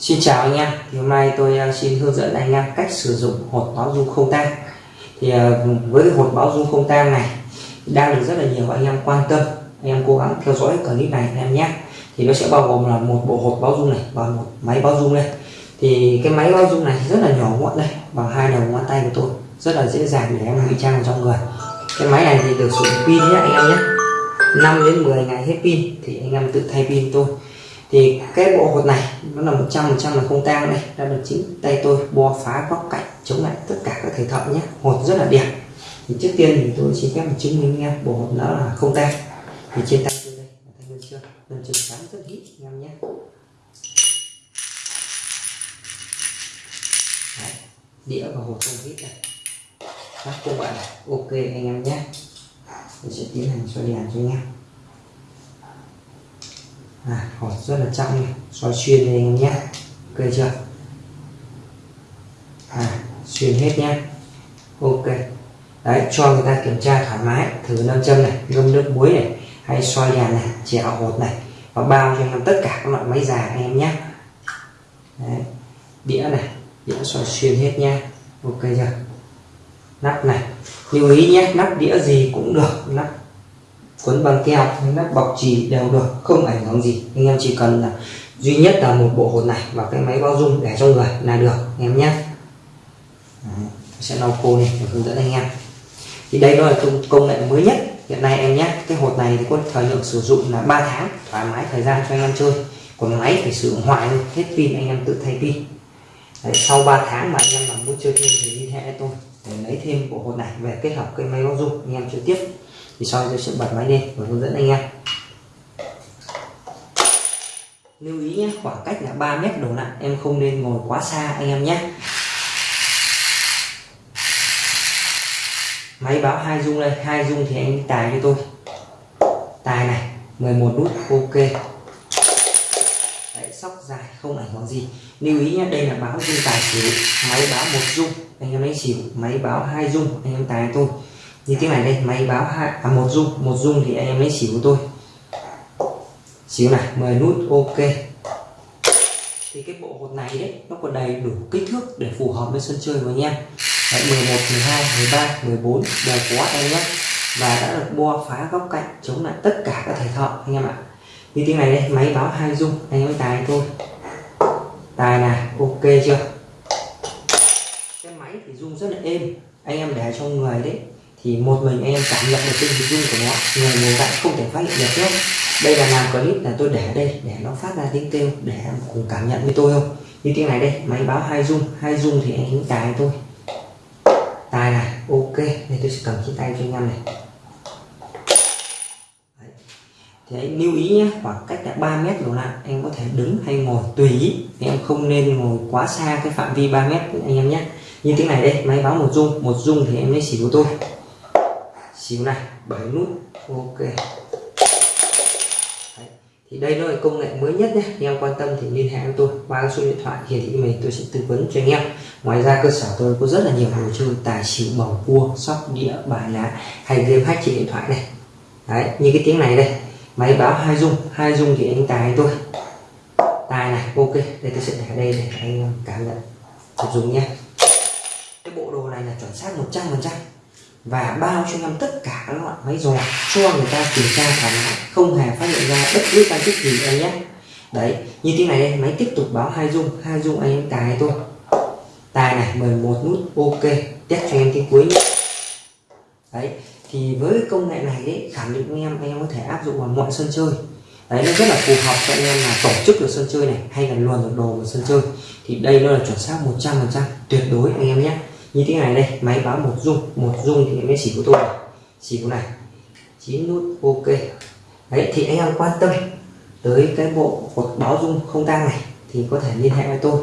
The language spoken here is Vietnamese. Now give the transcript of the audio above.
Xin chào anh em, thì hôm nay tôi ờ, xin hướng dẫn anh em cách sử dụng hột báo dung không tan. Thì ờ, với cái hột báo dung không tan này đang được rất là nhiều anh em quan tâm. Anh em cố gắng theo dõi clip này anh em nhé. Thì nó sẽ bao gồm là một bộ hột báo dung này và một máy báo dung đây. Thì cái máy báo dung này rất là nhỏ gọn đây, bằng hai đầu ngón tay của tôi, rất là dễ dàng để em ngụy trang vào trong người. Cái máy này thì được sử dụng pin nhé anh em nhé. 5 đến 10 ngày hết pin thì anh em tự thay pin tôi thì cái bộ hột này nó là 100 trăm là không tang đây đã được chính tay tôi bo phá góc cạnh chống lại tất cả các thầy thợ nhé. Hột rất là đẹp. Thì trước tiên thì tôi xin phép chứng minh nghe bộ hột nó là không tang. Thì trên tay tôi đây tay bên chưa? Lần trường sáng rất hít anh em nhé. Đấy, đĩa và hột không hít này. Các cô bạn này ok anh em nhé. Tôi sẽ tiến hành soi đèn cho anh em à, hột rất là trong soi xoay xuyên đây anh em nhé. Ok chưa? À, xuyên hết nhé. Ok. Đấy cho người ta kiểm tra thoải mái. Thử nam châm này ngâm nước muối này hay xoay đèn này chèo hột này. Và bao cho anh em tất cả các loại máy già anh em nhé. Đấy. đĩa này đĩa xoay xuyên hết nha ok chưa? Nắp này. Lưu ý nhé nắp đĩa gì cũng được. Nắp quấn băng keo hay nắp bọc trì đều được không ảnh hưởng gì. Anh em chỉ cần là duy nhất là một bộ hột này và cái máy bao dung để trong người là được anh em nhé. Sẽ lau khô này để hướng dẫn anh em. Thì đây đó là công, công nghệ mới nhất hiện nay em nhé. Cái hột này thì có thời lượng sử dụng là 3 tháng thoải mái thời gian cho anh em chơi. Còn máy phải sử dụng hoài hết pin anh em tự thay pin. Đấy, sau 3 tháng mà anh em mà muốn chơi thêm thì liên hệ tôi để lấy thêm bộ hột này về kết hợp cái máy bao dung anh em chơi tiếp thì sau tôi sẽ bật máy lên và hướng dẫn anh em. Lưu ý nhé khoảng cách là 3 mét đổ lại em không nên ngồi quá xa anh em nhé. Máy báo hai dung đây hai dung thì anh tài cho tôi. Tài này 11 nút ok. Đấy, sóc dài không ảnh hưởng gì. Lưu ý nhé đây là báo dung tài xỉu máy báo một dung anh em lấy xỉu máy báo hai dung anh em tài tôi như tiếng này đây máy báo hai à, một dung một dung thì anh em lấy xỉu của tôi. Xíu này 10 nút ok. Thì cái bộ hột này đấy nó còn đầy đủ kích thước để phù hợp với sân chơi của anh em. Đấy, 11 12 13 14 đều có em nhé. Và đã được bo phá góc cạnh chống lại tất cả các thể thợ anh em ạ. Như tiếng này đây máy báo hai dung anh em tài tôi. Tài này ok chưa? Cái máy thì dung rất là êm anh em để trong người đấy thì một mình em cảm nhận được cái hình dung của nó. Người ngồi cạnh không thể phát hiện được nhé đây là làm clip là tôi để đây để nó phát ra tiếng kêu để em cùng cảm nhận với tôi không? Như tiếng này đây, máy báo hai dung hai dung thì anh hính tài tôi tài này, ok. Đây tôi sẽ cầm trên tay cho anh em này. Đấy. thì lưu ý nhé khoảng cách là 3 mét đổ lại, anh có thể đứng hay ngồi tùy ý. Em không nên ngồi quá xa cái phạm vi 3 mét anh em nhé như tiếng này đây, máy báo một dung một dung thì em lấy xỉu của tôi xíu này bảy nút ok. Đấy. thì đây nó là công nghệ mới nhất nhé anh em quan tâm thì liên hệ với tôi qua số điện thoại hiển thị mình tôi sẽ tư vấn cho anh em. Ngoài ra cơ sở tôi có rất là nhiều đồ chơi tài xỉu bầu cua sóc đĩa bài lá hay game hack trên điện thoại này. Đấy, như cái tiếng này đây máy báo hai dung hai dung thì anh tài tôi tài này ok đây tôi sẽ để đây để anh cảm nhận. Sử dụng nhé. Cái bộ đồ này là chuẩn xác 100 phần trăm và bao cho em tất cả các loại máy dò cho người ta kiểm tra thoải mái không hề phát hiện ra bất cứ tăng tích gì em nhé. Đấy, như thế này đây, máy tiếp tục báo hai dung hai dung anh em tài thôi. Tài này 11 nút ok, test cho em cái cuối nhé. Đấy, thì với công nghệ này đấy, khẳng định anh em anh em có thể áp dụng vào mọi sân chơi. Đấy, nó rất là phù hợp cho anh em là tổ chức được sân chơi này, hay là luồn được đồ vào sân chơi. Thì đây nó là chuẩn xác 100 phần trăm, tuyệt đối anh em nhé như thế này đây, máy báo một dung một dung thì mới xỉ của tôi xỉ của này. Chín nút ok. Đấy, thì anh em quan tâm tới cái bộ hột báo dung không tang này thì có thể liên hệ với tôi.